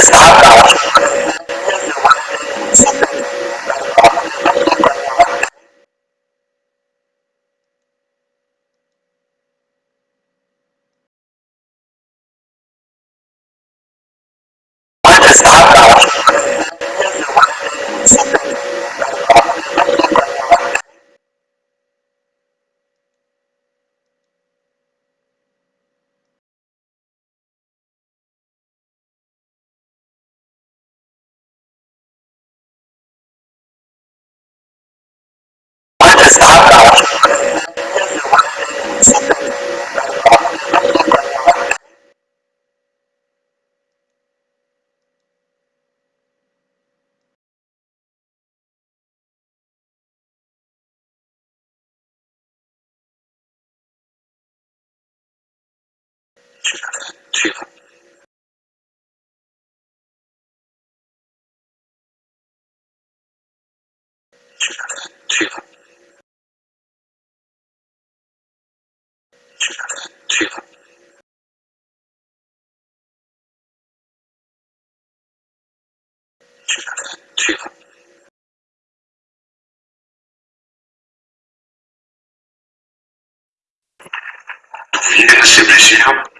Exato. 去哪里去了。应该是不是要？